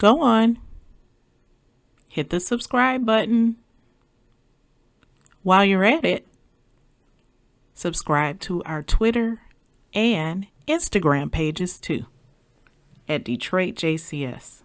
go on, hit the subscribe button. While you're at it, subscribe to our Twitter and Instagram pages too at Detroit JCS.